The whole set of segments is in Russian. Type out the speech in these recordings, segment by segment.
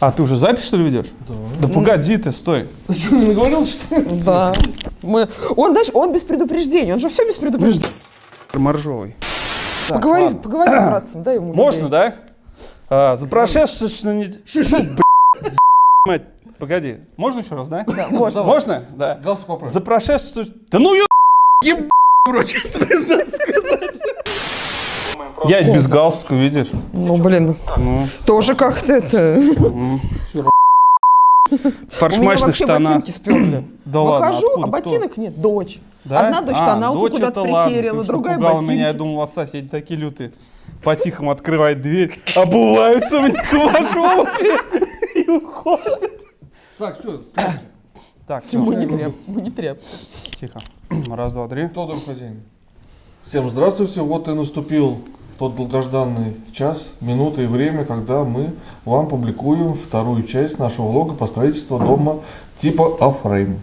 А, ты уже запись, что ли, ведешь? Да. Да погоди ты, стой. Ты что, не наговорился, что ли? Да. Мы... Он, знаешь, он без предупреждения, он же все без предупреждения. Моржовый. Поговори, ладно. поговори с братцем, дай ему. Можно, людей. да? А, за прошедшую неделю... Мать, погоди. Можно еще раз, да? Да, можно. Можно? Да. Галстук поправь. За прошедшую... Да ну ё... еб... короче, признаться сказать. Я без галстука, видишь? Ну, блин, Ну, тоже как-то это... в У меня фаршмачных вообще штанах. ботинки сперли. Да ладно, Выхожу, а кто? ботинок нет, дочь. Да? Одна дочь А, тоналку дочь куда-то прихерила, другая ботинки. меня, я думал, у вас соседи такие лютые. По-тихому открывает дверь, обуваются в них в обуви и уходят. Так, все. Так, Мы не все, тряп, мы не тряп. тихо. Раз, два, три. Тодор хозяин. Всем здравствуйте. Вот и наступил тот долгожданный час, минута и время, когда мы вам публикуем вторую часть нашего влога по строительству дома типа А-фрейм.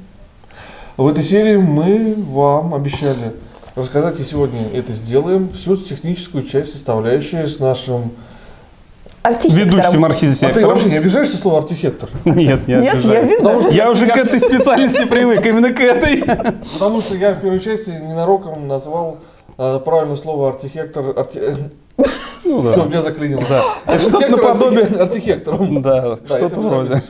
В этой серии мы вам обещали рассказать, и сегодня это сделаем, всю техническую часть, составляющую с нашим... Ведущим А ты архитектором. вообще не обижаешься слово архитектор? Нет, не Нет, я обижаюсь. видно. Я уже к этой специальности привык, именно к этой. Потому что я в первой части ненароком назвал э, правильное слово архитектор. арти- Ну Все, меня заклинило. Да. Что-то наподобие. архитектором. Да, Да, что-то вроде.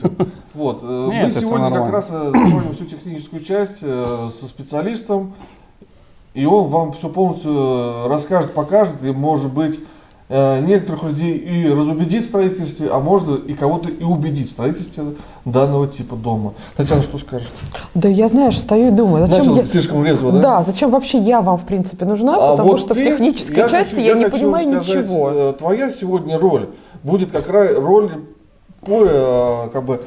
Вот. э, Нет, Мы сегодня как раз э, затронем всю техническую часть э, со специалистом. И он вам все полностью расскажет, покажет. И, может быть, некоторых людей и разубедит в строительстве, а можно и кого-то и убедить в строительстве данного типа дома. Татьяна, что скажете? Да я, знаешь, стою и думаю, зачем Начал я... слишком резво, да? Да, зачем вообще я вам, в принципе, нужна? А потому вот что ты- в технической я части хочу- я, не хочу понимаю сказать, ничего. э, Твоя сегодня роль будет как раз роль по, э, как бы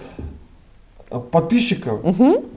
э, подписчика,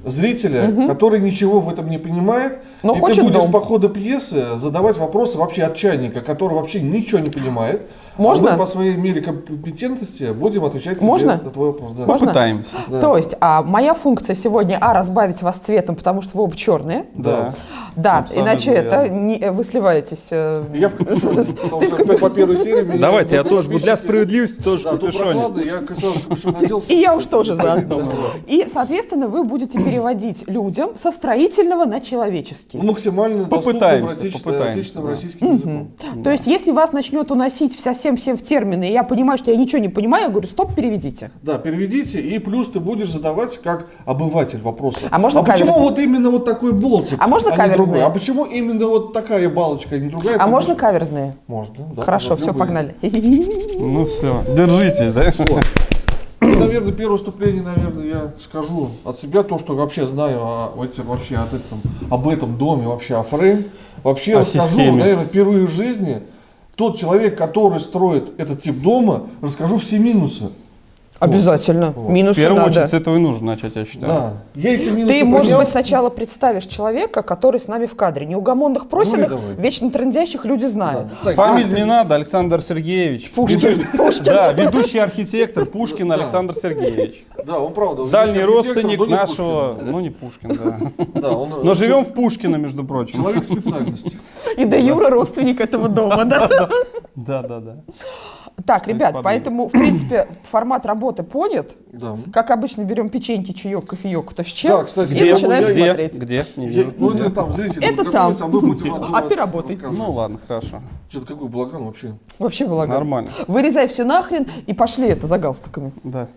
зрителя, который ничего в этом не понимает. Но и хочет ты будешь дом. по ходу пьесы задавать вопросы вообще от чайника, который вообще ничего не понимает. Можно? А мы по своей мере компетентности будем отвечать тебе Можно? на твой вопрос. Да. Можно? Пытаемся. Да. То есть, а моя функция сегодня, а, разбавить вас цветом, потому что вы оба черные. Да. Да, Абсолютно иначе это верно. не, э, вы сливаетесь. э, Я в капюшоне, потому что по первой серии Давайте, я тоже для справедливости тоже в капюшоне. я сразу капюшон надел. И я уж тоже заодно. И, соответственно, вы будете переводить людям со строительного на человеческий. Ну, максимально доступным Попытаемся, отечественным, попытаемся, отечественным да. российским языком. То есть, если вас начнет уносить совсем-всем в термины, и я понимаю, что я ничего не понимаю, я говорю, стоп, переведите. Да, переведите, и плюс ты будешь задавать как обыватель вопросы. А можно почему каверзные? вот именно вот такой болтик, А можно не каверзные? другой? А почему именно вот такая балочка, а не другая? А можно каверзные? Можно, да. Хорошо, все, любые. погнали. Ну все, держитесь, да? Вот. Наверное, первое вступление, наверное, я скажу от себя то, что вообще знаю о, этим- вообще от этом, об этом доме, вообще о фрейм. Вообще О расскажу, системе. наверное, впервые в жизни тот человек, который строит этот тип дома, расскажу все минусы. Обязательно. В Минусы первую надо. очередь с этого и нужно начать, я считаю. Да. Я эти минусы Ты, может понял. быть, сначала представишь человека, который с нами в кадре. Неугомонных просенных, Ну вечно трендящих люди знают. Да. Фамилию как не надо, Александр Сергеевич. Пушкин. Пушкин. Да, ведущий архитектор Пушкин Да. Александр Сергеевич. Да, он правда. Дальний родственник нашего, Пушкин. ну не Пушкин, да. Да, он Но живем в Пушкино, между прочим. человек специальности. И до Юра родственник этого дома, да? Да, да, да. Так, ребят, поэтому, в принципе, формат работы понят. Да. Как обычно, берем печеньки, чаек, кофеек, кто с чем, Да, кстати, и где- начинаем я- Где? смотреть. Где? Не Я- вижу. ну это там зрители. Это там. А мы будем А ты работай. Ну ладно, хорошо. Что-то какой балаган вообще. Вообще балаган. Нормально. Вырезай все нахрен и пошли это за галстуками. Да.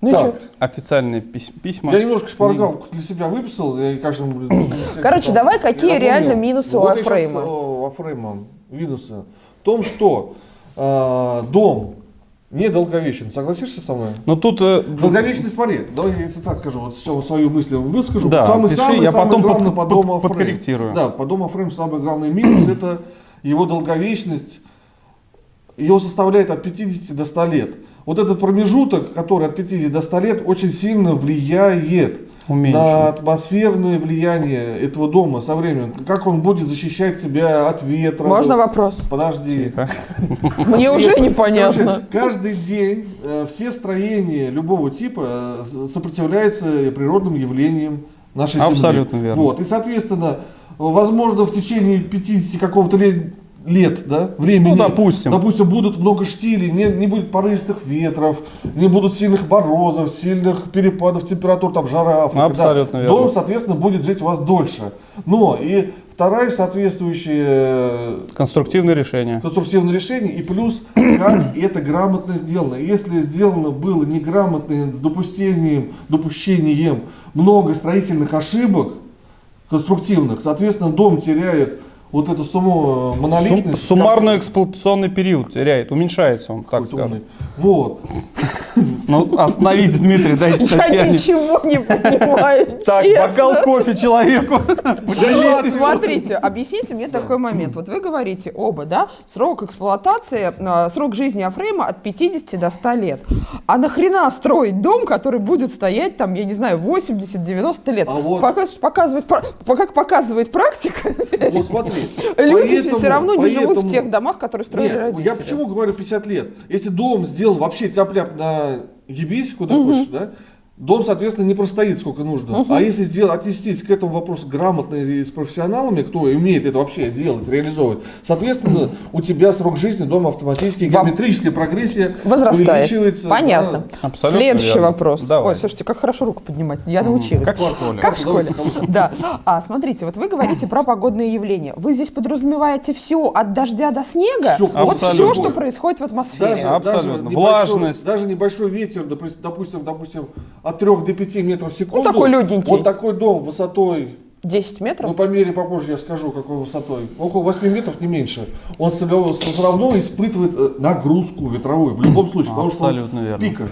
Ну и Так. Официальные пись- письма. Я немножко шпаргалку для себя выписал. Я, блин, Короче, там- давай, какие я реально минусы у Вот я Афрейма? щас, э, у Афрейма минусы. В том, что э, дом недолговечен. Согласишься со мной? Но тут э, Долговечный, смотри, давай я это так скажу, вот сначала свою мысль выскажу. Да, самый пиши, самый, я самый потом главный под- по под- дому A-frame. подкорректирую. Да, по дому A-frame самый главный минус это его долговечность. Ее составляет от 50 до 100 лет. Вот этот промежуток, который от 50 до 100 лет, очень сильно влияет Уменьшен. на атмосферное влияние этого дома со временем. Как он будет защищать тебя от ветра. Можно вопрос? Подожди. Тихо. Мне уже непонятно. каждый день э, все строения любого типа э, сопротивляются природным явлениям нашей Земли. Абсолютно верно. Вот. И, соответственно, возможно, в течение 50 какого-то лет лет, да, времени. Ну, допустим. Допустим, будут много штилей, не, не будет порывистых ветров, не будут сильных морозов, сильных перепадов температур, там, жара, Африка, да. Абсолютно верно. Дом, соответственно, будет жить у вас дольше. Но и вторая соответствующая э, Конструктивное решение. конструктивное решение и плюс как это грамотно сделано. Если сделано было неграмотно с допустением, допущением много строительных ошибок конструктивных, соответственно дом теряет вот эту саму Сум- монолитность. суммарный эксплуатационный период теряет, уменьшается он, так скажем. Вот. Ну, остановитесь, Дмитрий, дайте Я Татьяне. ничего не понимаю, Так, бокал кофе человеку. Вот, смотрите, объясните мне такой момент. Вот вы говорите оба, да, срок эксплуатации, э, срок жизни Афрейма от 50 до 100 лет. А нахрена строить дом, который будет стоять там, я не знаю, 80-90 лет? А вот- Показ- показывает, как показывает практика, Вот смотри. люди все равно не живут в тех домах, которые строили Нет, родители. я почему говорю 50 лет? Если дом сделан вообще тяп-ляп на ебись, куда хочешь, да? Дом, соответственно, не простоит сколько нужно. А если сделать, отнестись к этому вопросу грамотно и с профессионалами, кто умеет это вообще делать, реализовывать, соответственно, у тебя срок жизни дома автоматически, Вам- геометрическая прогрессия Возрастает. увеличивается. Понятно. да. Абсолютно Следующий верно. вопрос. Давай. Ой, слушайте, как хорошо руку поднимать. Я научилась. Как в школе. Как в школе. Да. А смотрите, вот вы говорите про погодные явления. Вы здесь подразумеваете все от дождя до снега? Всё, вот все, что происходит в атмосфере. Даже, Абсолютно. даже, небольшой, Влажность. даже небольшой ветер, допустим, допустим, от 3 до 5 метров в секунду. Ну, такой легенький. Вот такой дом высотой 10 метров? Ну, по мере попозже я скажу, какой высотой. Около 8 метров, не меньше. Он все равно все равно испытывает э, нагрузку ветровую, в любом случае, потому что он верно. пика.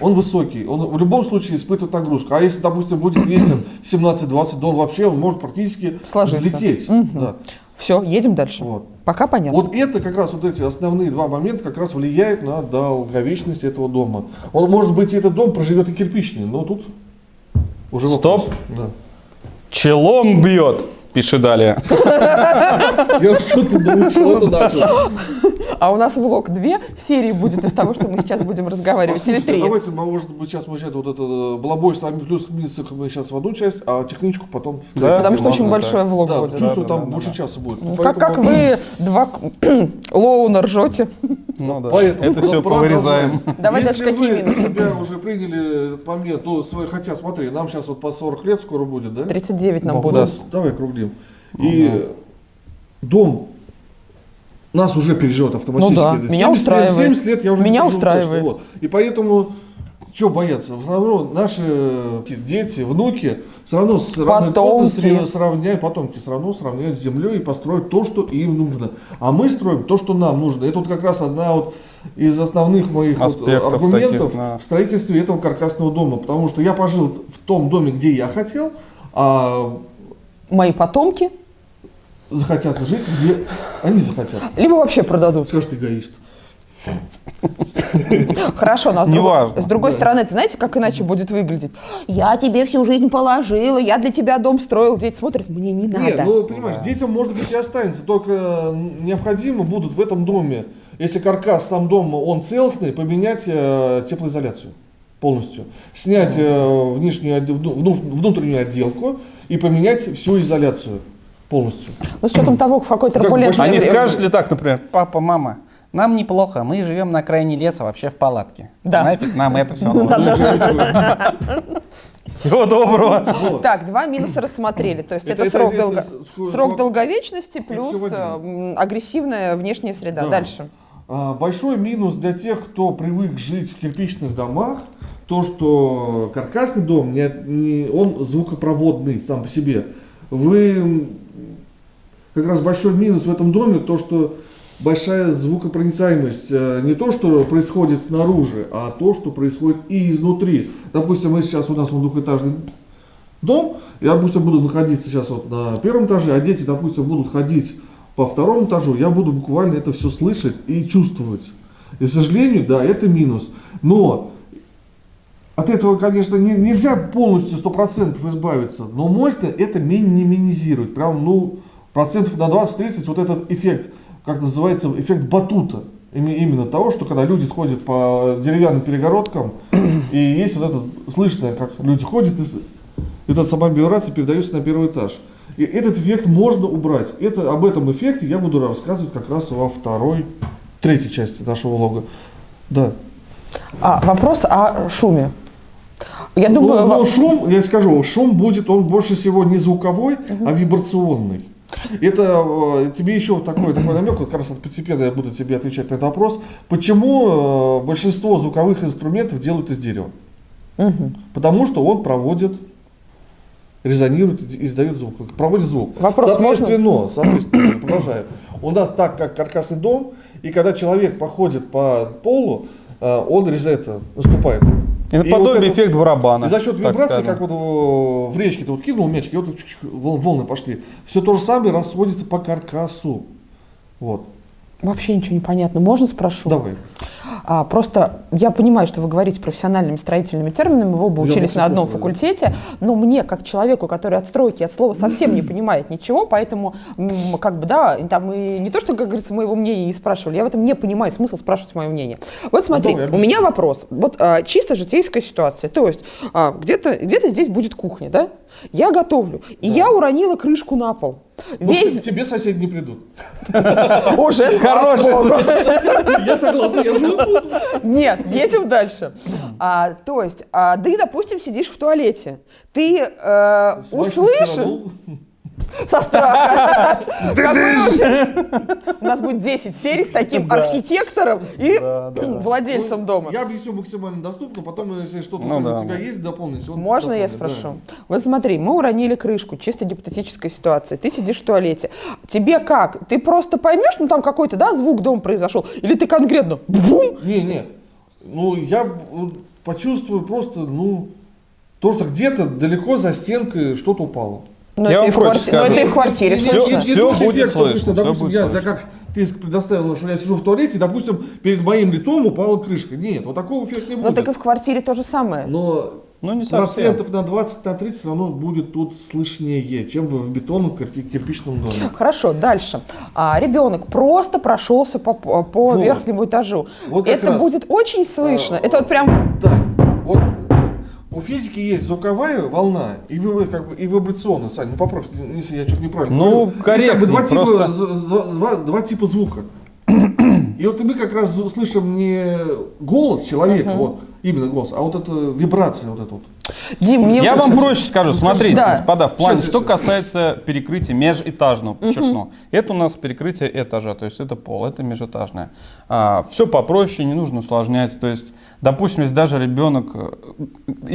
Он высокий, он в любом случае испытывает нагрузку. А если, допустим, будет ветер 17-20, то он вообще он может практически Сложиться. взлететь. Да. Все, едем дальше. Вот. Пока понятно. Вот это как раз вот эти основные два момента как раз влияют на долговечность этого дома. Он может быть и этот дом проживет и кирпичный, но тут уже вопрос. Стоп. Да. Челом бьет, пиши далее. Я что-то научил, это начал. А у нас влог две серии будет из того, что мы сейчас будем разговаривать. Или три. давайте, может быть, сейчас мы сейчас вот это э, балабой с вами плюс минус мы сейчас в одну часть, а техничку потом в Да. Потому что очень большой влог будет. чувствую, Да, да, там больше часа будет. Ну, Как, вы два лоуна ржете. Ну да. Поэтому Это все повырезаем. Давай Если дальше, какие вы себя уже приняли этот момент, ну, свой- хотя смотри, нам сейчас вот по 40 лет скоро будет, да? 39 нам Бог будет. Давай округлим. И дом нас уже переживет автоматически. Ну да, меня 70 устраивает. Лет, 70 лет я уже Меня устраивает. точно, вот. И поэтому, что бояться? Все равно наши дети, внуки, все равно с Потомки. сравняют, потомки все равно сравняют с землей и построят то, что им нужно. А мы строим то, что нам нужно. Это вот как раз одна вот из основных моих вот аргументов таких, да. в строительстве этого каркасного дома. Потому что я пожил в том доме, где я хотел, а Мои потомки, захотят жить, где они захотят. либо вообще продадут. Скажет эгоист. Хорошо, но с, другой- Неважно. с другой Да. стороны, ты знаете, как иначе будет выглядеть? Я тебе всю жизнь положила, я для тебя дом строил, дети смотрят, мне не надо. Нет, ну понимаешь, детям может быть и останется, только необходимо будут в этом доме, если каркас сам дома он целостный, поменять э, теплоизоляцию полностью, снять э, внешнюю, внутреннюю отделку и поменять всю изоляцию полностью. Ну, с учетом того, в какой турбулентное Они скажут ли так, например, папа, мама, нам неплохо, мы живем на окраине леса, вообще в палатке. Да. Нафиг нам это все нужно. Всего доброго. Так, два минуса рассмотрели. То есть это, срок, долговечности плюс всё в один. э, м, агрессивная внешняя среда. Да. Дальше. А, Большой минус для тех, кто привык жить в кирпичных домах, то, что каркасный дом, не, не- он звукопроводный сам по себе. Вы, как раз большой минус в этом доме, то, что большая звукопроницаемость. Э, Не то, что происходит снаружи, а то, что происходит и изнутри. Допустим, мы сейчас у нас он двухэтажный дом, я, допустим, буду находиться сейчас вот на первом этаже, а дети, допустим, будут ходить по второму этажу, я буду буквально это все слышать и чувствовать. И, к сожалению, да, это минус. Но от этого, конечно, не- нельзя полностью 100% избавиться, но можно это минимизировать. Прям, ну, процентов на 20-30 вот этот эффект, как называется, эффект батута. Именно того, что когда люди ходят по деревянным перегородкам, и есть вот это слышно, как люди ходят, и эта самая вибрация передается на первый этаж. И этот эффект можно убрать. Это, об этом эффекте я буду рассказывать как раз во второй, третьей части нашего влога. Да. А, вопрос о шуме. Я думаю, но во- шум, я скажу, шум будет, он больше всего не звуковой, а вибрационный. Это э, тебе еще такой, такой намек, как раз постепенно я буду тебе отвечать на этот вопрос. Почему э, большинство звуковых инструментов делают из дерева? Мгм. Потому что он проводит, резонирует, и издает звук, проводит звук. Вопрос соответственно, соответственно, продолжаю. У нас так, как каркасный дом, и когда человек походит по полу, э, он это наступает. И И вот наподобие это- эффект барабана. И за счет вибрации, как вот в речке ты вот кинул мячик, и вот волны пошли. Все то же самое расходится по каркасу. Вот. вообще ничего не понятно. Можно спрошу? Давай. А, просто я понимаю, что вы говорите профессиональными строительными терминами, вы оба Я учились на одном да. факультете, но мне, как человеку, который от стройки, от слова совсем не понимает ничего, поэтому, как бы, да, там и не то, что, как говорится, моего мнения не спрашивали, я в этом не понимаю смысл спрашивать мое мнение. Вот смотри, давай, у меня вопрос. Вот а, чисто житейская ситуация. То есть а, где-то где здесь будет кухня, да? Я готовлю, и я уронила крышку на пол. Ну, Весь кстати, тебе соседи не придут. уже богу. Я согласен, я тут. Нет, едем дальше. А, то есть, а, ты, допустим, сидишь в туалете, ты э, услышишь. Со страха. У нас будет 10 серий с таким архитектором и владельцем Ну, дома. Я объясню максимально доступно, потом, если что-то Ну у тебя есть, дополнить. Можно я спрошу? Вот смотри, мы уронили крышку, чисто гипотетическая ситуация. Ты сидишь в туалете. Тебе как? Ты просто поймешь, ну там какой-то, да, звук дома произошел? Или ты конкретно бум? да. Не, не. Ну, я почувствую просто, ну, то, что где-то далеко за стенкой что-то упало. Ну, Я это, вам и в кварти- скажу. это и в квартире слышно. всё тот будет слышно, допустим, будет я, слышно. да как ты предоставил, что я сижу в туалете, допустим, перед моим лицом упала крышка. Нет, вот такого эффекта не Ну будет. так и в квартире то же самое. Но Ну, не совсем. процентов на 20 на 30 все равно будет тут слышнее, чем в бетонном кир- кирпичном доме. Хорошо, дальше. А, ребенок просто прошелся по, по Вот. верхнему этажу. Вот это раз. будет очень слышно. А, это вот прям Да, вот физики есть звуковая волна и, вы- как бы, и вибрационная. Сань, ну поправь, если я что-то неправильно Ну, говорю. Есть как бы два, типа, просто- з- два, два типа звука. И вот мы как раз слышим не голос человека, вот, именно голос, а вот это вибрация вот эта вот. Дим, мне Я уже- вам проще скажу. Смотрите, Да. господа, в плане, Щас, что щас. касается перекрытия межэтажного, подчеркну. Это у нас перекрытие этажа, то есть это пол, это межэтажное. все попроще, не нужно усложнять. То есть, допустим, если даже ребенок э,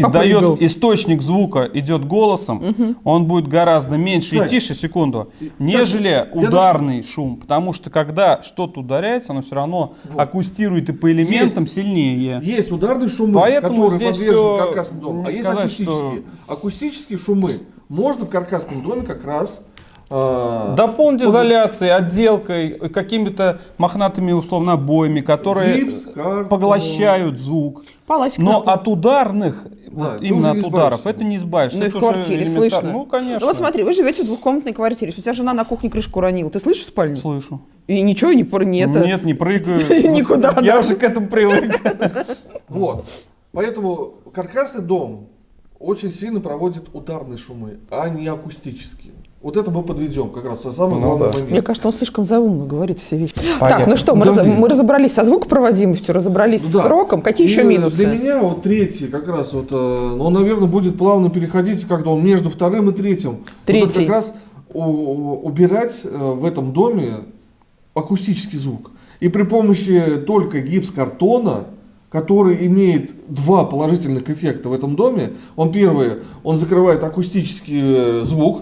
Попрыгал. издает источник звука, идет голосом, он будет гораздо меньше Сань, и тише, секунду, Сейчас, нежели я ударный шум. Потому что когда что-то ударяется, оно все равно Вот. акустирует и по элементам Есть. сильнее. Есть ударные шумы, Поэтому которые здесь подвержены дому, не а есть сказать, акустические. Акустические шумы можно в каркасном доме как раз э, Дополнить под- изоляцией, отделкой, какими-то мохнатыми условно обоями, которые Гипс, картон. поглощают звук. К Но от ударных, Да, вот именно от ударов, это не избавишься. Ну и в квартире элементарно. слышно. Ну, конечно. Ну вот смотри, вы живете в двухкомнатной квартире. У тебя жена на кухне крышку уронила. Ты слышишь спальню? Слышу. И ничего не про не это. Нет, не прыгаю. Никуда, Я да. уже к этому привык. Вот. Поэтому каркасный дом очень сильно проводит ударные шумы, а не акустические. Вот это мы подведем как раз самый Ну главный да. момент. Мне кажется, он слишком заумно говорит все вещи. Так, Понятно. ну что, мы, раз- мы разобрались со звукопроводимостью, разобрались Да. с сроком. Какие еще И минусы? Для меня вот третий как раз вот, э, он, наверное, будет плавно переходить, когда он между вторым и третьим. Вот Третий. как раз убирать э, в этом доме акустический звук. И при помощи только гипс-картона, который имеет два положительных эффекта в этом доме, он первый, он закрывает акустический э, звук,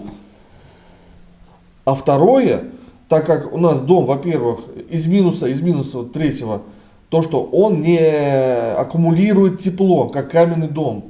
а второе, так как у нас дом, во-первых, из минуса, из минуса третьего, то, что он не аккумулирует тепло, как каменный дом.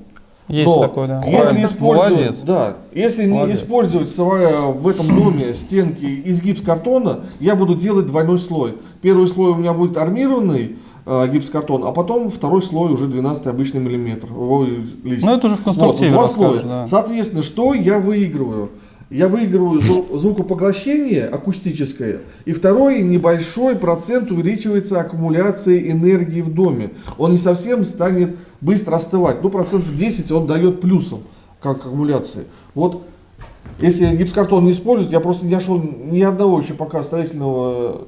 Есть Но такое, да. Если использовать, Молодец. да, если не использовать в этом доме стенки из гипс-картона, я буду делать двойной слой. Первый слой у меня будет армированный э, гипс-картон, а потом второй слой уже 12 обычный миллиметр. Ой, лист. Ну, это уже в Вот, конструктиве два расскажешь, слоя. да. Соответственно, что я выигрываю? Я выигрываю зву- звукопоглощение акустическое, и второй небольшой процент увеличивается аккумуляция энергии в доме. Он не совсем станет быстро остывать. Ну, процентов 10 он дает плюсом, как аккумуляции. Вот если гипсокартон не используют, я просто не нашел ни одного еще пока строительного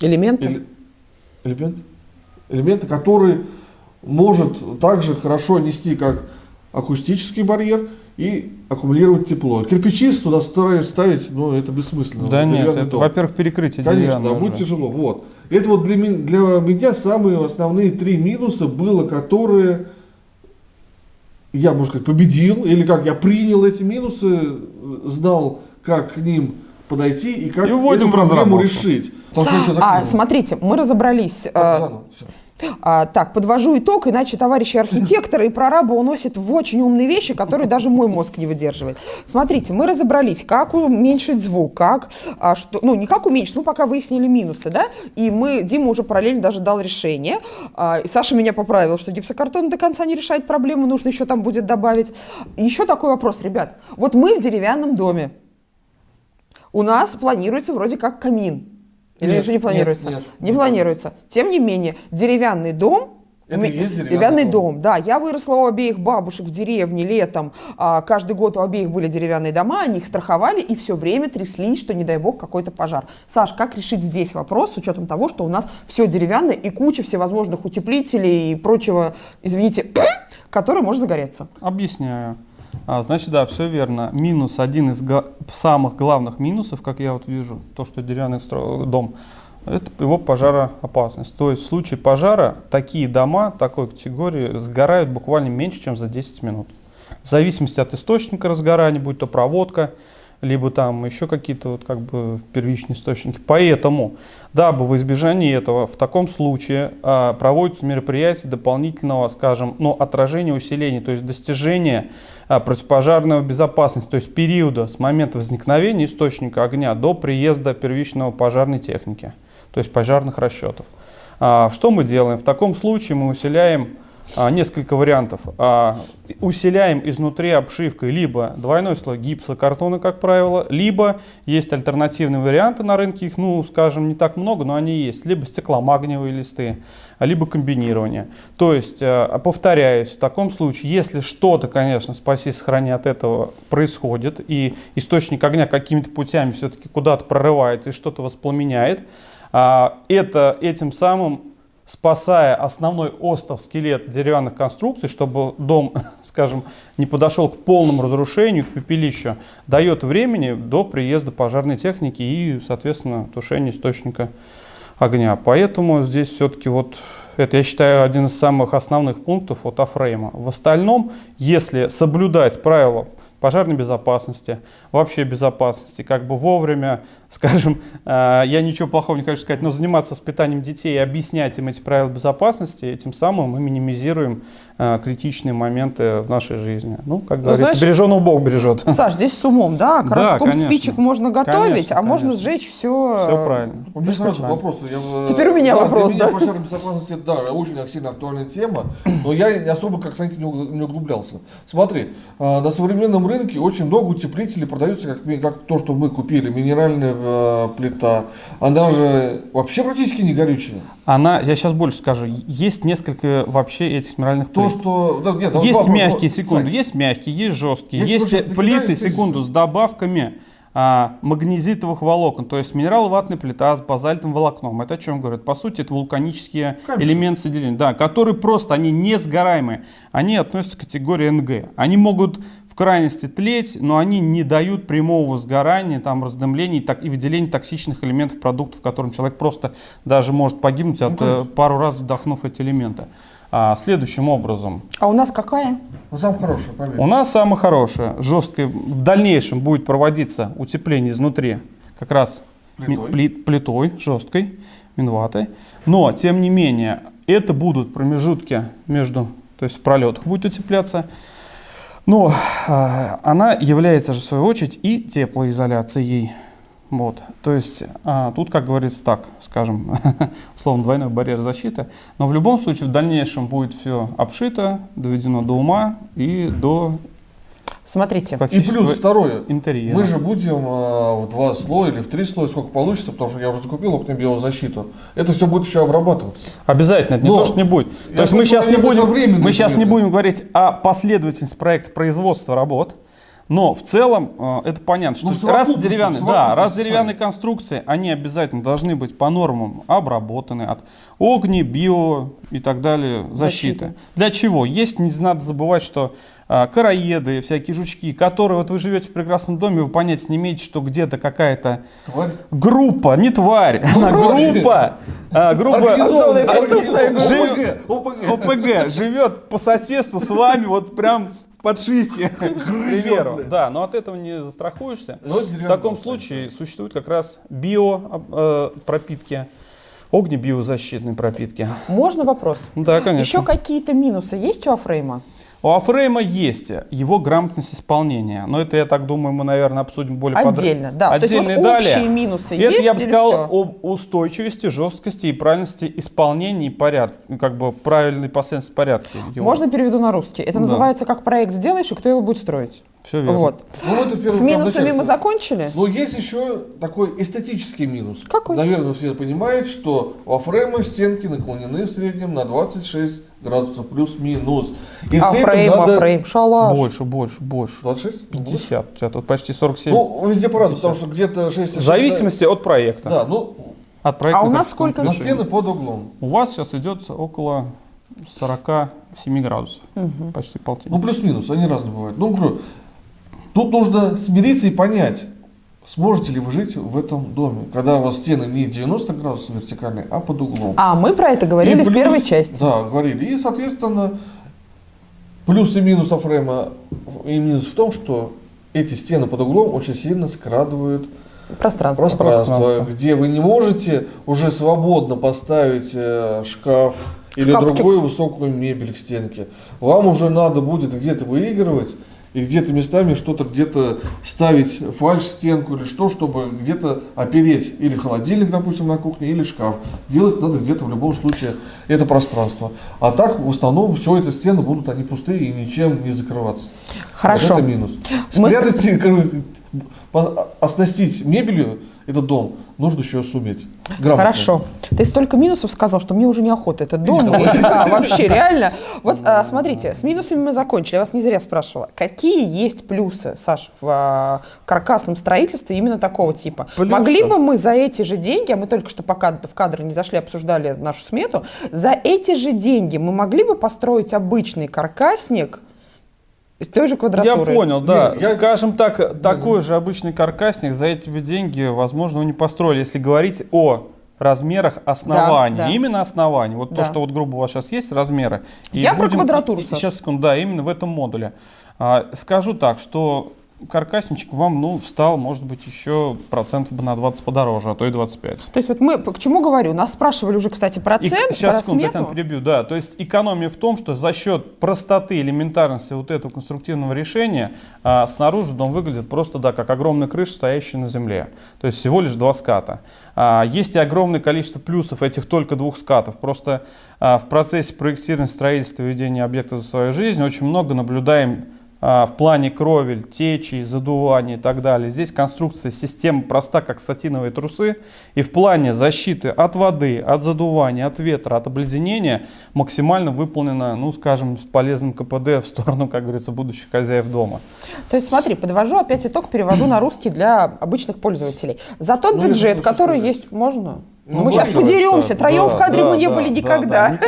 Элементы? эле- элемента, элемента, который может также хорошо нести как акустический барьер и аккумулировать тепло. Кирпичи туда ставить, ставить, ну это бессмысленно. Да нет, Деревянный это, во-первых, перекрытие Конечно, да, будет тяжело. Вот. Это вот для, для меня самые основные три минуса было, которые я, можно сказать, победил, или как я принял эти минусы, знал, как к ним подойти и как И эту проблему разработку. решить. Потому А, закинул. смотрите, мы разобрались. Так, э, заново, всё. А, так, подвожу итог, иначе товарищи архитекторы и прораба уносят в очень умные вещи, которые даже мой мозг не выдерживает. Смотрите, мы разобрались, как уменьшить звук, как, а, что, ну, не как уменьшить, мы пока выяснили минусы, да, и мы, Дима уже параллельно даже дал решение, А, и Саша меня поправил, что гипсокартон до конца не решает проблему, нужно еще там будет добавить. Еще такой вопрос, ребят, вот мы в деревянном доме, у нас планируется вроде как камин. Или Нет, уже не нет, планируется? нет, не не планируется. Тем не менее, деревянный дом. Это и есть деревянный дом. дом. Да, я выросла у обеих бабушек в деревне летом. а, каждый год у обеих были деревянные дома, они их страховали и все время тряслись, что не дай бог какой-то пожар. Саш, как решить здесь вопрос с учетом того, что у нас все деревянное и куча всевозможных утеплителей и прочего, извините, который может загореться? Объясняю. А, значит, да, все верно. Минус, один из самых главных минусов, как я вот вижу, то, что деревянный дом, это его пожароопасность. То есть в случае пожара такие дома такой категории сгорают буквально меньше, чем за 10 минут. В зависимости от источника разгорания, будь то проводка, либо там еще какие-то вот как бы первичные источники. Поэтому, дабы в избежании этого, в таком случае а, проводятся мероприятия дополнительного, скажем, ну, отражения усиления, то есть достижения а, противопожарной безопасности, то есть периода с момента возникновения источника огня до приезда первичного пожарной техники, то есть пожарных расчетов. А, что мы делаем? В таком случае мы усиляем а, несколько вариантов. А, усиляем изнутри обшивкой либо двойной слой гипсокартона, как правило, либо есть альтернативные варианты на рынке, их, ну, скажем, не так много, но они есть, либо стекломагниевые листы, а, либо комбинирование. То есть, повторяюсь, в таком случае, если что-то, конечно, спаси, сохрани от этого происходит, и источник огня какими-то путями все-таки куда-то прорывается и что-то воспламеняет, это этим самым спасая основной остов, скелет деревянных конструкций, чтобы дом, скажем, не подошел к полному разрушению, к пепелищу, дает времени до приезда пожарной техники и, соответственно, тушения источника огня. Поэтому здесь все-таки вот это, я считаю, один из самых основных пунктов от Афрейма. В остальном, если соблюдать правила пожарной безопасности, вообще безопасности, как бы вовремя, скажем, э, я ничего плохого не хочу сказать, но заниматься воспитанием детей и объяснять им эти правила безопасности, этим самым мы минимизируем э, критичные моменты в нашей жизни. Ну, как говорится, знаешь- береженого Бог бережет. Саш, здесь с умом, да? Да, Коробком конечно. спичек можно готовить, Конечно, а можно конечно. сжечь все. Все правильно. У меня сразу вопрос. Я, э, Теперь у меня да, вопрос, Для меня да. пожарная безопасность, это, да, очень сильно актуальная тема, но я особо как Санька не углублялся. Смотри, э, на современном рынке очень много утеплителей продаются, как, как то, что мы купили, минеральная э, плита. Она же вообще практически не горючая. Она, я сейчас больше скажу, есть несколько вообще этих минеральных То, плит. что... да, нет, Есть вопрос, мягкие, Сань, секунду, есть мягкие, есть жесткие, есть сейчас накидаю, плиты, ты секунду, с- добавками а, магнезитовых волокон, то есть минерал-ватная плита с базальтовым волокном. Это о чем говорит? По сути, это вулканические Камешек. элементы соединения, да, которые просто, они не сгораемые, они относятся к категории НГ. Они могут в крайности тлеть, но они не дают прямого сгорания, там, раздымления и так, и выделения токсичных элементов продуктов, в котором человек просто даже может погибнуть от, э, пару раз вдохнув эти элементы. А, следующим образом, А у нас какая? Ну, сам хороший, поверь. у нас самое хорошее, жесткое, в дальнейшем будет проводиться утепление изнутри как раз Плитой. пли- плитой жесткой, минватой. Но, тем не менее, это будут промежутки между, то есть в пролетах будет утепляться. Но а, она является же, в свою очередь, и теплоизоляцией. Вот. То есть а, тут, как говорится, так, скажем, условно двойной барьер защиты. Но в любом случае в дальнейшем будет все обшито, доведено до ума и до Смотрите. И плюс второе. интерьера. Мы же будем э, в два слоя или в три слоя, сколько получится, потому что я уже закупил окно защиту. Это все будет еще обрабатываться. Обязательно, это не Но то, что не будет. То есть мы сейчас не будем, мы сейчас не будем говорить о последовательности проекта производства работ, Но в целом э, это понятно, что Ну, раз деревянные, да, раз деревянные конструкции, они обязательно должны быть по нормам обработаны от огни, био и так далее защиты. Защиты. Для чего? Есть, не надо забывать, что а, караеды, всякие жучки, которые вот вы живете в прекрасном доме, вы понятия не имеете, что где-то какая-то группа, не тварь, она группа, а, группа. ОПГ живет по соседству с вами вот прям к примеру. Да, но от этого не застрахуешься. Ну, В таком случае существуют как раз био э, пропитки, огнебиозащитные пропитки. Можно вопрос? Да, конечно. Еще какие-то минусы есть у Афрейма? У Афрейма есть его грамотность исполнения, но это, я так думаю, мы, наверное, обсудим более подробно. Отдельно, да. То есть Отдельно вот общие минусы Это есть я бы сказал всё? об устойчивости, жесткости и правильности исполнения и порядка, как бы правильной последовательности порядка. его. Можно переведу на русский? Это Да. называется как проект сделаешь и кто его будет строить. Все верно. Вот. Ну, это в первую С минусами мы закончили? Но есть еще такой эстетический минус. Какой? Наверное, все понимают, что у A-frame а стенки наклонены в среднем на 26 градусов плюс-минус. И с этим Афрейм, надо... A-frame, шалаш. Больше, больше, больше. 26? 50. У тебя тут почти 47. Ну, везде по-разному, потому что где-то 6 в зависимости от проекта. Да, ну, От проекта А у нас сколько на стены под углом. У вас сейчас идет около 47 градусов. Почти полтинник. Ну, плюс-минус, они разные бывают. Ну, говорю, тут нужно смириться и понять, сможете ли вы жить в этом доме, когда у вас стены не 90 градусов вертикальные, а под углом. А, мы про это говорили И в плюс- первой части. Да, говорили. И, соответственно, плюс и минус Афрема и минус в том, что эти стены под углом очень сильно скрадывают Пространство. пространство, Пространство. где вы не можете уже свободно поставить э, шкаф или Шкафчик. другую высокую мебель к стенке. Вам уже надо будет где-то выигрывать и где-то местами что-то где-то ставить фальш-стенку или что, чтобы где-то опереть или холодильник, допустим, на кухне, или шкаф. Делать надо где-то в любом случае это пространство. А так, в основном, все это стены будут они пустые и ничем не закрываться. Хорошо. Вот это минус. Мы Спрятать, по- оснастить мебелью этот дом нужно еще суметь. Грамотно. Хорошо. Ты столько минусов сказал, что мне уже неохота этот дом. Вообще, реально. Вот а, смотрите, с минусами мы закончили. Я вас не зря спрашивала. Какие есть плюсы, Саш, в а, каркасном строительстве именно такого типа? Могли бы мы за эти же деньги, а мы только что пока в кадр не зашли, обсуждали нашу смету, за эти же деньги мы могли бы построить обычный каркасник из той же Я квадратуры? понял, да. Не, я- Скажем так, такой же обычный каркасник за эти деньги, возможно, вы не построили, если говорить о размерах оснований. да. Именно оснований. Вот Да. то, что вот грубо у вас сейчас есть размеры. Я про квадратуру, Саш. Сейчас, секунду, да, именно в этом модуле. А, скажу так, что каркасничек вам, ну, встал, может быть, еще процентов бы на 20 подороже, а то и 25. То есть вот мы к чему говорю? Нас спрашивали уже, кстати, И- процент, сейчас, про секунду. Татьяна, перебью. Да, то есть экономия в том, что за счет простоты, элементарности вот этого конструктивного решения а, снаружи дом выглядит просто, да, как огромная крыша, стоящая на земле. То есть всего лишь два ската. А, есть и огромное количество плюсов этих только двух скатов. Просто а, в процессе проектирования, строительства, ведения объекта за свою жизнь очень много наблюдаем в плане кровель, течи, задувания и так далее. Здесь конструкция системы проста, как сатиновые трусы. И в плане защиты от воды, от задувания, от ветра, от обледенения максимально выполнена, ну, скажем, с полезным КПД в сторону, как говорится, будущих хозяев дома. То есть смотри, подвожу опять итог, перевожу на русский для обычных пользователей. За тот Ну, бюджет, который сказать. есть, можно? Ну, Мы сейчас подеремся, да, троем в кадре да, мы не да, были да, никогда.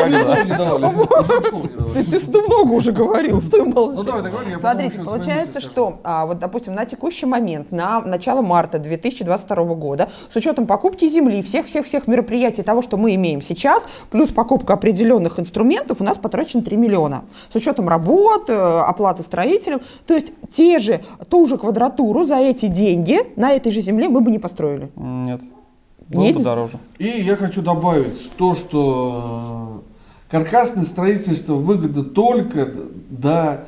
Ты, ты много уже говорил, стой молчи. Ну, потом Смотрите, получается, что, а, вот, допустим, на текущий момент, на начало марта 2022 года, с учетом покупки земли, всех-всех-всех мероприятий того, что мы имеем сейчас, плюс покупка определенных инструментов, у нас потрачено 3 миллиона. С учетом работ, э, оплаты строителям. То есть те же, ту же квадратуру за эти деньги на этой же земле мы бы не построили. Нет. Было бы дороже. И я хочу добавить то, что э, каркасное строительство выгодно только до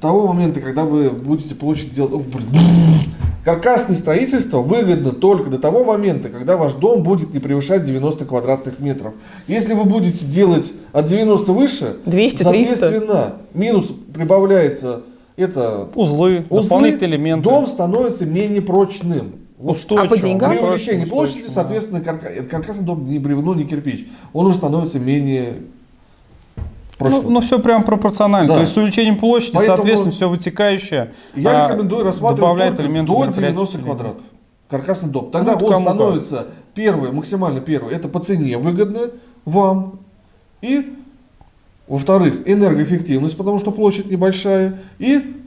того момента, когда вы будете площадь делать... О, блин. Каркасное строительство выгодно только до того момента, когда ваш дом будет не превышать 90 квадратных метров. Если вы будете делать от 90 выше, 200, 300. соответственно, минус прибавляется это Узлы, узлы, дополнительные элементы. дом становится менее прочным. Вот Устойчивым. А по деньгам? при Прочным, увеличении площади, соответственно, карка- это каркасный дом не бревно, не кирпич. Он уже становится менее прочного. Ну, все прям пропорционально. Да. То есть с увеличением площади, Поэтому соответственно, все вытекающее. Я а, рекомендую рассматривать до мероприятия 90 усиления. квадратов. Каркасный дом. Тогда Ну, он кому как. становится первый, максимально первый. Это по цене выгодно вам. И, во-вторых, энергоэффективность, потому что площадь небольшая. И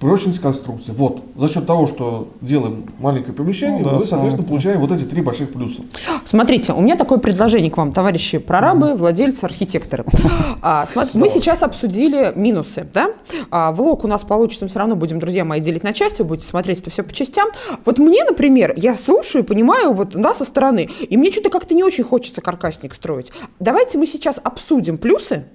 прочность конструкции. Вот. За счет того, что делаем маленькое помещение, Ну да, мы, соответственно, основа. получаем вот эти три больших плюса. Смотрите, у меня такое предложение к вам, товарищи прорабы, владельцы, архитекторы. А, смо- мы сейчас обсудили минусы, да? А, влог у нас получится, мы все равно будем, друзья мои, делить на части, вы будете смотреть это все по частям. Вот мне, например, я слушаю и понимаю вот да, со стороны, и мне что-то как-то не очень хочется каркасник строить. Давайте мы сейчас обсудим плюсы,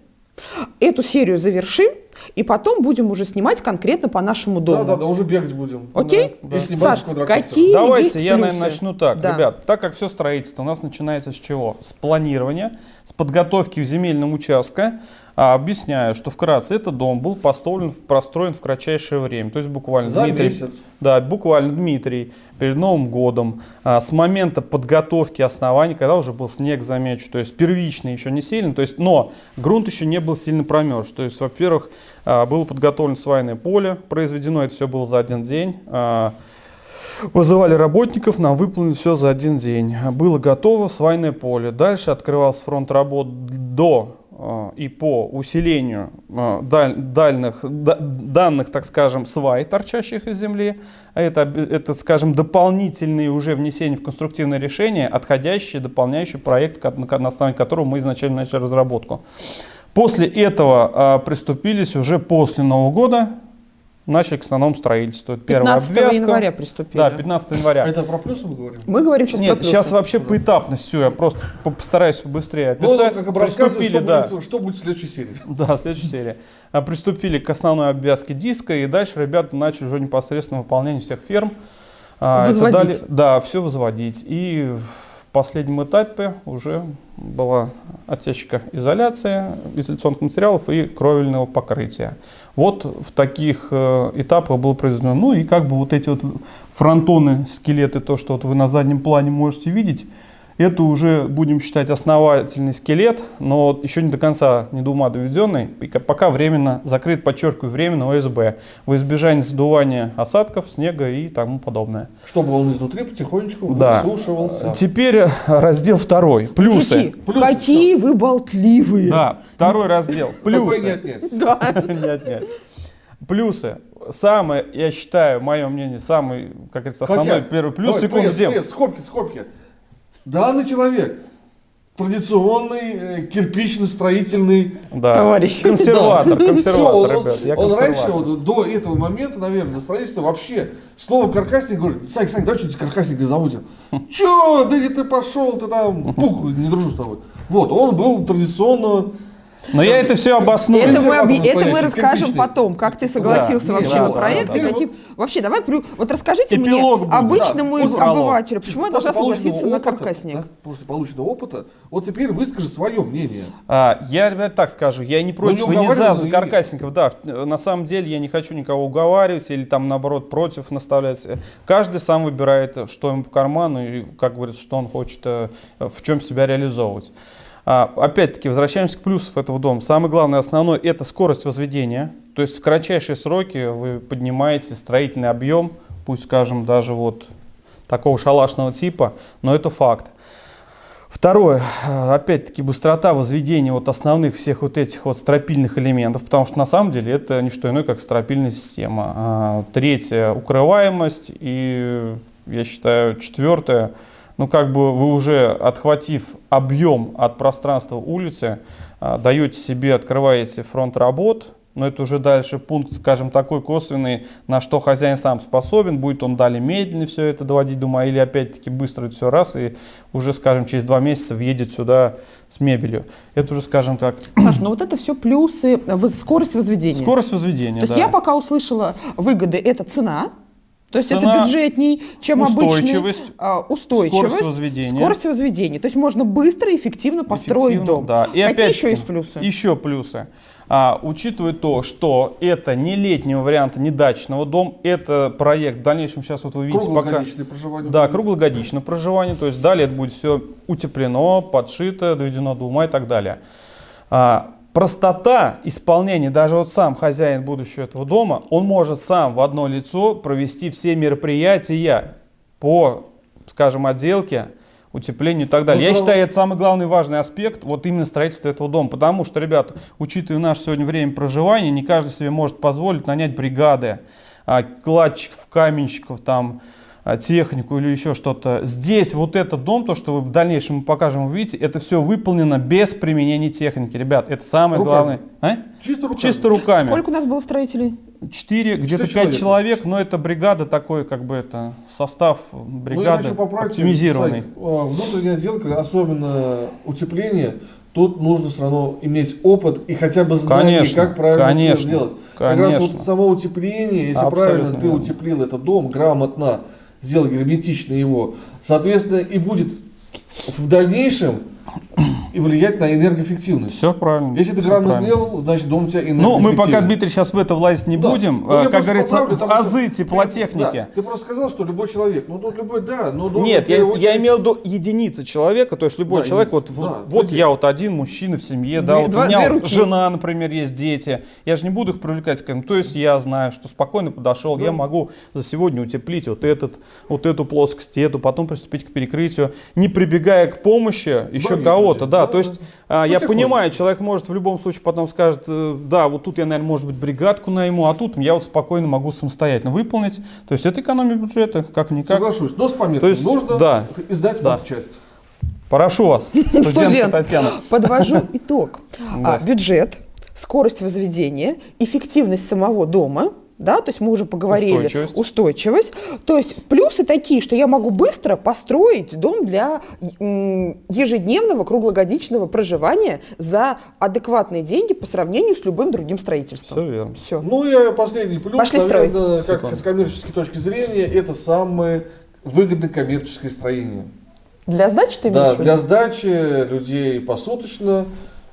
эту серию завершим, и потом будем уже снимать конкретно по нашему дому. Да, да, да, уже бегать будем. Окей? Да. Если не Саш, какие Давайте есть я, наверное, плюсы? начну так. Да. Ребят, так как все строительство у нас начинается с чего? С планирования, с подготовки земельного участка. А, объясняю, что вкратце этот дом был построен, простроен в кратчайшее время. То есть буквально За Дмитрий, месяц. Да, буквально Дмитрий перед Новым годом, а, с момента подготовки оснований, когда уже был снег, замечу, то есть первичный еще не сильный, то есть, но грунт еще не был сильно промерз. То есть, во-первых, было подготовлено свайное поле, произведено это все было за один день. А, Вызывали работников, нам выполнили все за один день. Было готово свайное поле. Дальше открывался фронт работ до э, и по усилению даль- дальних, да- данных, так скажем, свай, торчащих из земли. А Это, это, скажем, дополнительные уже внесения в конструктивное решение, отходящие, дополняющие проект, на основании которого мы изначально начали разработку. После этого э, приступились уже после Нового года, начали к основному строительству. Это Первая 15 обвязка. января приступили. Да, 15 января. Это про плюсы мы говорим? Мы говорим сейчас про Нет, плюсы. сейчас вообще поэтапность все, я просто по- постараюсь побыстрее Ну, описать. как бы рассказывай, Приступили, что, да, будет, что будет в следующей серии. да, следующая серия. А, Приступили к основной обвязке диска, и дальше ребята начали уже непосредственно выполнение всех ферм. А, Возводить. дали- да, все возводить. И в последнем этапе уже была отсечка изоляции, изоляционных материалов и кровельного покрытия. Вот в таких э, этапах было произведено. Ну и как бы вот эти вот фронтоны, скелеты, то, что вот вы на заднем плане можете видеть, это уже будем считать основательный скелет, но еще не до конца, не до ума доведенный, пока временно закрыт, подчеркиваю, временно ОСБ, во избежание задувания осадков, снега и тому подобное. Чтобы он изнутри потихонечку Да. высушивался. Теперь э, раздел второй. Плюсы. Мужики, Плюсы, какие вы болтливые. Да, второй раздел. Плюсы. нет, нет. Да. Нет, нет. Плюсы. Самое, я считаю, мое мнение, самый, как говорится, основной Хотя, первый плюс, давай, секунду, пресс, где- пресс, скобки, скобки. Данный человек традиционный э, кирпично-строительный Да. Товарищ. Консерватор, Всё, консерватор, он, ребят. Я он раньше, вот, до этого момента, наверное, на строительстве вообще слово каркасник говорит, Сань, Сань, давай что-нибудь каркасника замутим. Че, да где ты пошел, ты там, пух, не дружу с тобой. Вот, он был традиционно Но я это все обосную. Это мы, Консерватор это мы расскажем кирпичный. потом, как ты согласился Да, вообще не, на да, проект. да, да. какие... Вообще, давай, вот расскажите Эпилог мне, будет. обычному Да, обывателю, почему я должна согласиться на опыта, каркасник? да, После полученного опыта, вот теперь выскажи свое мнение. А, я, ребят, так скажу, я не против не и не за, за каркасников. Да, на самом деле я не хочу никого уговаривать или там наоборот против наставлять. Каждый сам выбирает, что ему по карману и, как говорится, что он хочет, э, в чем себя реализовывать. А, опять-таки, возвращаемся к плюсам этого дома. Самое главное, основное, это скорость возведения. То есть в кратчайшие сроки вы поднимаете строительный объем, пусть скажем даже вот такого шалашного типа, но это факт. Второе, э, опять-таки, быстрота возведения вот основных всех вот этих вот стропильных элементов, потому что на самом деле это не что иное, как стропильная система. А, Третье, укрываемость. И я считаю, четвертое, ну как бы вы уже отхватив объем от пространства улицы, а, даете себе, открываете фронт работ, но это уже дальше пункт, скажем, такой косвенный, на что хозяин сам способен, будет он далее медленно все это доводить до ума, или опять-таки быстро это все раз, и уже, скажем, через два месяца въедет сюда с мебелью. Это уже, скажем так, Саш, ну вот это все плюсы, скорость возведения. скорость возведения. То есть да. я пока услышала выгоды, это цена, то есть Цена, это бюджетней, чем устойчивость, обычный, а, устойчивость, скорость возведения. скорость возведения. То есть можно быстро и эффективно построить Эффективно, дом. Да. И Какие опять еще есть плюсы? Еще плюсы. А, учитывая то, что это не летнего варианта, не дачного дома, это проект в дальнейшем, сейчас вот вы видите, пока... Круглогодичное проживание. Да, круглогодичное проживание, то есть далее это будет все утеплено, подшито, доведено до ума и так далее. А, простота исполнения, даже вот сам хозяин будущего этого дома, он может сам в одно лицо провести все мероприятия по, скажем, отделке, утеплению и так далее. Ну, Я считаю, это самый главный важный аспект вот именно строительства этого дома. Потому что, ребята, учитывая наше сегодня время проживания, не каждый себе может позволить нанять бригады, а, кладчиков, каменщиков, там, технику или еще что-то. Здесь вот этот дом, то, что вы в дальнейшем мы покажем, вы видите, это все выполнено без применения техники. Ребят, это самое Руками. главное. А? Чисто руками. Чисто руками. Сколько у нас было строителей? Четыре, где-то пять человек, но это бригада такой, как бы это, состав Ну, я бригады хочу поправить, оптимизированный. Сань, а, Внутренняя отделка, особенно утепление, тут нужно все равно иметь опыт и хотя бы знание, Конечно, как правильно конечно, все сделать. Как раз конечно. вот само утепление, если Абсолютно правильно ты верно. утеплил этот дом, грамотно сделал герметично его, соответственно, и будет в дальнейшем и влиять на энергоэффективность. Все правильно. Если ты грамотно сделал, значит дом у тебя Ну, энергоэффективный. мы пока, Дмитрий, сейчас в это влазить не Да. будем. Ну, как говорится, поправлю, в потому что азы ты- теплотехники. да, ты просто сказал, что любой человек. Ну, тут любой, да, но должен Нет, я, первую я очередь- имел в виду единицы человека, то есть любой Да, человек, вот, единицы, вот, да, вот я вот один мужчина в семье, да, Две- вот два- у меня вот жена, например, есть дети, я же не буду их привлекать к этому, то есть я знаю, что спокойно подошел, я могу за сегодня утеплить вот этот, вот эту плоскость, эту, потом приступить к перекрытию, не прибегая к помощи еще кого-то, да, да, то есть а, я понимаю, человек может в любом случае потом скажет, э, да, вот тут я, наверное, может быть, бригадку найму, а тут я вот спокойно могу самостоятельно выполнить, то есть это экономия бюджета, как-никак. Соглашусь, но с пометкой. То есть, нужно да. издать Да. часть. Прошу вас, студентка Студент. Татьяна. Подвожу итог. Да. А, Бюджет, скорость возведения, эффективность самого дома, да, то есть мы уже поговорили. Устойчивость. Устойчивость. То есть плюсы такие, что я могу быстро построить дом для ежедневного круглогодичного проживания за адекватные деньги по сравнению с любым другим строительством. Все верно. Все. Ну и последний плюс, Пошли наверное, как Секунду. с коммерческой точки зрения, это самое выгодное коммерческое строение. Для сдачи ты Да, виду? для сдачи людей посуточно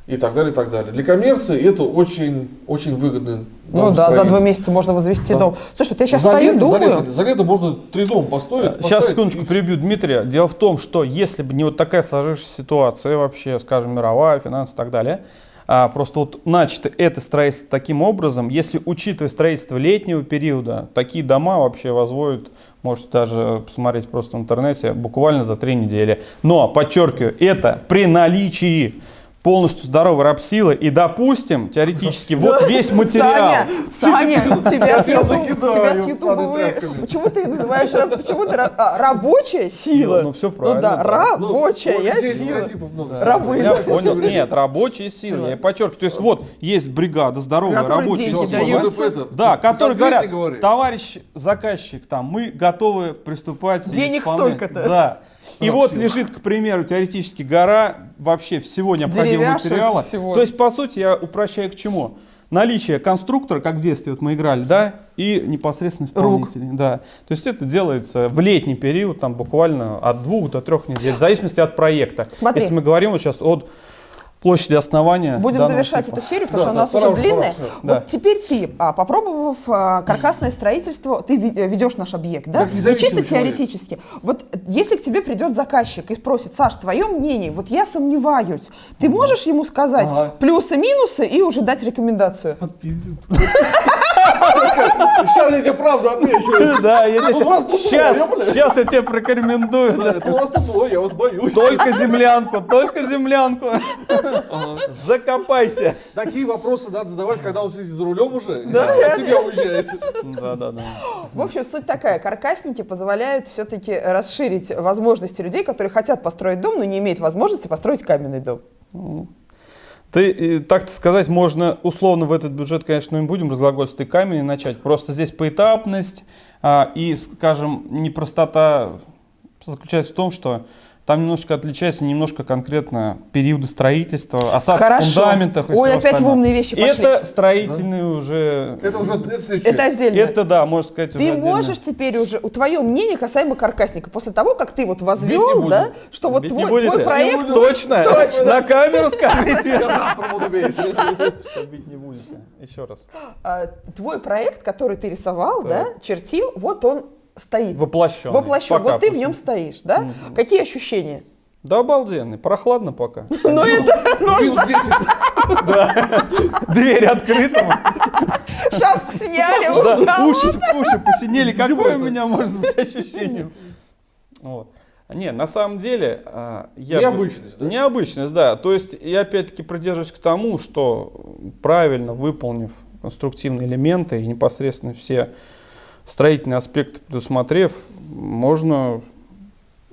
и так далее, и так далее. Для коммерции это очень, очень выгодно. Ну да, за два месяца можно возвести Да. дом. Слушай, вот я сейчас за стою, лето, за, думаю, лето, за лето можно три дома построить. Сейчас, поставить секундочку, и- перебью Дмитрия. Дело в том, что если бы не вот такая сложившаяся ситуация, вообще, скажем, мировая, финансы и так далее, а просто вот начато это строительство таким образом, если учитывая строительство летнего периода, такие дома вообще возводят, можете даже посмотреть просто в интернете, буквально за три недели. Но, подчеркиваю, это при наличии полностью здоровой рапсилы и, допустим, теоретически, вот весь материал. Саня, Саня, тебя с Ютуба. Почему ты называешь раб- почему ты а, рабочая сила? Ну, всё Ну правильно, да, да. Ну, рабочая у людей сила. Рабы, Я понял. Нет, рабочая сила. Я подчеркиваю. То есть вот есть бригада, здоровая рабочая сила. Да, которые говорят, товарищ заказчик, там, мы готовы приступать. Денег исполнять». столько-то. Да. И вот сила. лежит, к примеру, теоретически гора вообще всего необходимого Деревяшек, материала. всего. То есть, по сути, я упрощаю к чему? Наличие конструктора, как в детстве вот мы играли, да, и непосредственно исполнителей. Да. То есть это делается в летний период, там буквально от двух до трех недель, в зависимости от проекта. Смотри. Если мы говорим вот сейчас от площади основания. Будем завершать типа. эту серию, потому Да, что у да, нас пора уже уже, длинная. пора. Вот Да. теперь ты, а, попробовав а, каркасное строительство, ты ви- э, ведешь наш объект, да? Независимый чисто человек. теоретически. Вот если к тебе придет заказчик и спросит, Саш, твое мнение, вот я сомневаюсь, ты можешь ему сказать Ага. плюсы, минусы и уже дать рекомендацию? Отпиздит. Сейчас я тебе правду отвечу. Да, я тебе сейчас, сейчас я тебе прорекомендую. Да, Это у вас тут двое, я вас боюсь. Только землянку, только землянку. Закопайся. Такие вопросы надо задавать, когда он сидит за рулем уже, а от тебя уезжает. Да, да, да. В общем, суть такая. Каркасники позволяют все-таки расширить возможности людей, которые хотят построить дом, но не имеют возможности построить каменный дом. Ты, так сказать, можно условно в этот бюджет, конечно, не будем разглагольствовать и камень начать. Просто здесь поэтапность а, и, скажем, непростота заключается в том, что там немножко отличается немножко конкретно периоды строительства, осадки Хорошо. фундаментов и Ой, опять в остального. умные вещи пошли. Это строительные уже... Это уже это следующее. Это отдельно. Это, да, можно сказать, Ты отдельно. можешь теперь уже, у твое мнение касаемо каркасника, после того, как ты вот возвел, не да, что вот Бить твой, не твой проект... буду. Точно? Точно. На камеру скажите. Я завтра буду бить. Что бить не будете. Еще раз. а, твой проект, который ты рисовал, да, чертил, вот он стоит. Воплощен. Воплощен. Вот ты в нем стоишь, да? Какие ощущения? Да обалденный. Прохладно пока. Ну это, ну, Минус 10. Дверь открыта. Шапку сняли, Да, уши уши, посинели. Какое у меня может быть ощущение? Вот. Не, на самом деле... а, я бы- Необычность, да? Необычность, да. То есть я опять-таки придерживаюсь к тому, что правильно выполнив конструктивные элементы и непосредственно все строительные аспекты предусмотрев, можно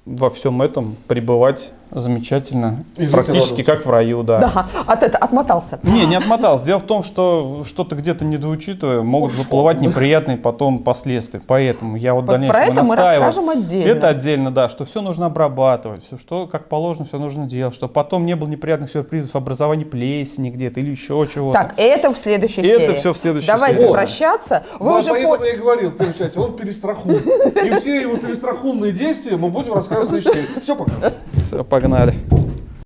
во всем этом пребывать замечательно, И практически как в раю, да. Да, от это отмотался. Не, не отмотался. Дело в том, что что-то где-то недоучитывая, могут Ушел. выплывать неприятные потом последствия. Поэтому я вот в Вот дальнейшем про это мы настаиваю. расскажем отдельно. Это отдельно, да, что все нужно обрабатывать, все, что как положено, все нужно делать, чтобы потом не было неприятных сюрпризов, образования плесени где-то или еще чего-то. Так, это в следующей Это серии. всё в следующей Давайте серии. прощаться. Вы Вот уже поэтому по- я и говорил в первой части, он перестрахует. И все его перестрахунные действия мы будем рассказывать в следующей серии. Все, пока. Все, погнали.